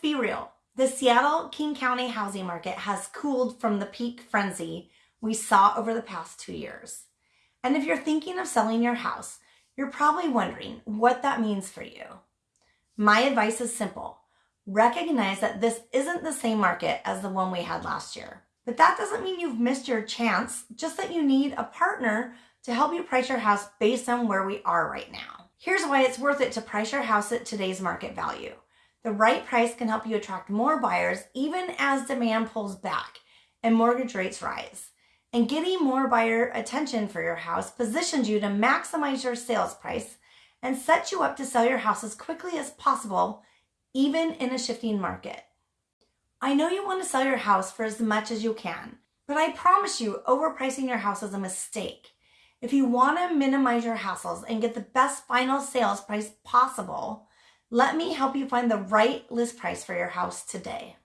be real. The Seattle King County housing market has cooled from the peak frenzy we saw over the past two years. And if you're thinking of selling your house, you're probably wondering what that means for you. My advice is simple. Recognize that this isn't the same market as the one we had last year. But that doesn't mean you've missed your chance, just that you need a partner to help you price your house based on where we are right now. Here's why it's worth it to price your house at today's market value. The right price can help you attract more buyers even as demand pulls back and mortgage rates rise. And getting more buyer attention for your house positions you to maximize your sales price and set you up to sell your house as quickly as possible, even in a shifting market. I know you want to sell your house for as much as you can, but I promise you overpricing your house is a mistake. If you want to minimize your hassles and get the best final sales price possible, let me help you find the right list price for your house today.